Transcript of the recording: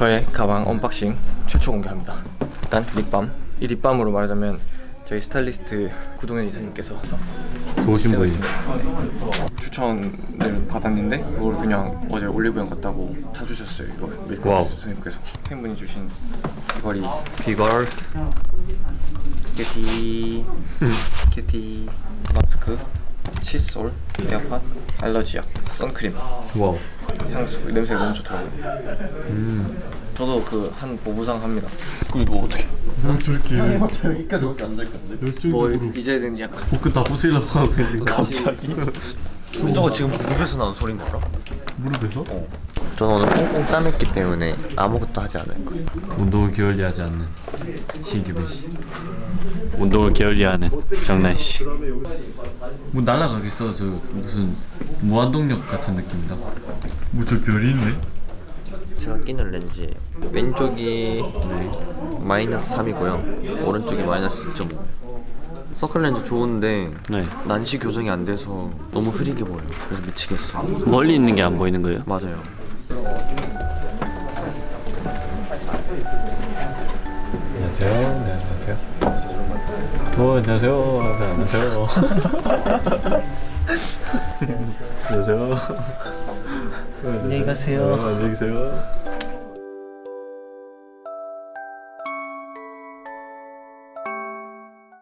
저의 가방 unboxing 최초 공개합니다. 일단 lip balm. 이 lip balm으로 말하자면 저희 스타일리스트 구동현 이사님께서 좋으신 분이. 추천을 받았는데 그걸 그냥 어제 올리브영 갔다고 사주셨어요. 이거. 메이크업 선생님께서. 팬분이 주신 귀걸이. 비걸스. cutie cutie 마스크. 칫솔. 에어팟. 알러지약. 선크림. wow. 향수. 냄새가 너무 좋더라고요. 저도 그 한 보부상 합니다. 그럼 이거 어떻게? 뭐 줄게 여기까지 밖에 안될 건데. 뭐 열정적으로 이제는 약간 복근 다 부수려고 하고 있는 거 저거 지금 무릎에서 나온 소리인 거 알아? 무릎에서? 저는 오늘 꽁꽁 싸맸기 때문에 아무것도 하지 않을 거예요 운동을 게을리하지 않는 신규빈 씨. 운동을 게을리하는 정난 씨. 뭐 날라가겠어 저 무슨 무한동력 같은 느낌이다. 뭐 저 별이 있네? 제가 끼는 렌즈 왼쪽이 마이너스 3이고요 오른쪽이 마이너스 2.5 서클 렌즈 좋은데 네. 난시 교정이 안 돼서 너무 흐리게 보여요 그래서 미치겠어 멀리 있는 게 안 보이는 거예요? 맞아요 안녕하세요. 네, 안녕하세요. 어, 안녕하세요. 네, 안녕하세요. 안녕하세요. 안녕히 가세요. 안녕히 계세요.